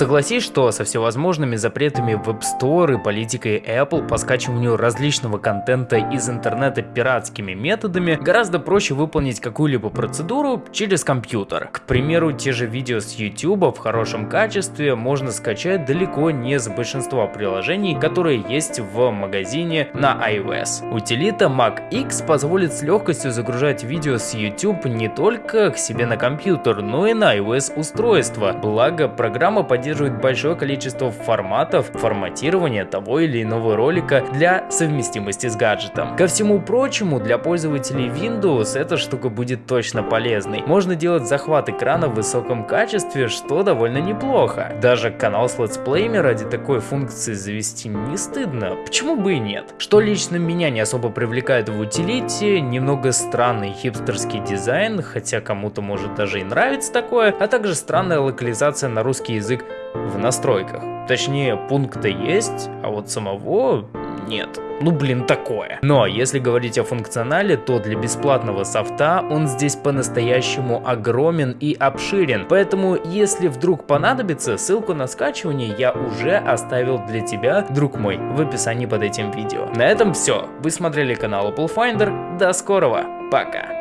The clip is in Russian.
Согласись, что со всевозможными запретами в App Store и политикой Apple по скачиванию различного контента из интернета пиратскими методами гораздо проще выполнить какую-либо процедуру через компьютер. К примеру, те же видео с YouTube в хорошем качестве можно скачать далеко не с большинства приложений, которые есть в магазине на iOS. Утилита MacX позволит с легкостью загружать видео с YouTube не только к себе на компьютер, но и на iOS устройство. Благо, программа поддерживает большое количество форматов форматирования того или иного ролика для совместимости с гаджетом. Ко всему прочему, для пользователей Windows эта штука будет точно полезной. Можно делать захват экрана в высоком качестве, что довольно неплохо. Даже канал с летсплеями ради такой функции завести не стыдно, почему бы и нет. Что лично меня не особо привлекает в утилите, немного странный хипстерский дизайн, хотя кому-то может даже и нравится такое, а также странная локализация на русский язык в настройках. Точнее, пункта есть, а вот самого нет. Ну блин, такое. Но если говорить о функционале, то для бесплатного софта он здесь по-настоящему огромен и обширен. Поэтому, если вдруг понадобится, ссылку на скачивание я уже оставил для тебя, друг мой, в описании под этим видео. На этом все. Вы смотрели канал Apple Finder. До скорого. Пока.